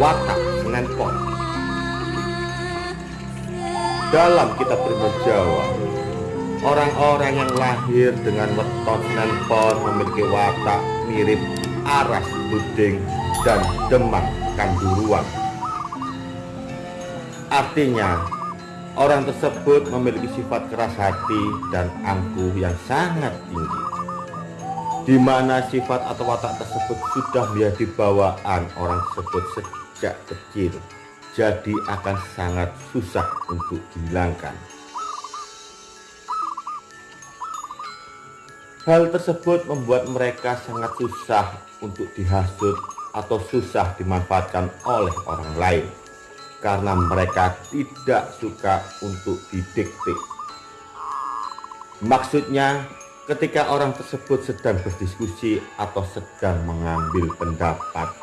watak senenpon. Dalam kitab Prima Jawa, orang-orang yang lahir dengan weton senenpon memiliki watak mirip aras buding dan demak kanduruan. Artinya, orang tersebut memiliki sifat keras hati dan angkuh yang sangat tinggi di mana sifat atau watak tersebut sudah menjadi bawaan orang tersebut sejak kecil jadi akan sangat susah untuk dihilangkan. Hal tersebut membuat mereka sangat susah untuk dihasut atau susah dimanfaatkan oleh orang lain karena mereka tidak suka untuk didikte maksudnya ketika orang tersebut sedang berdiskusi atau sedang mengambil pendapat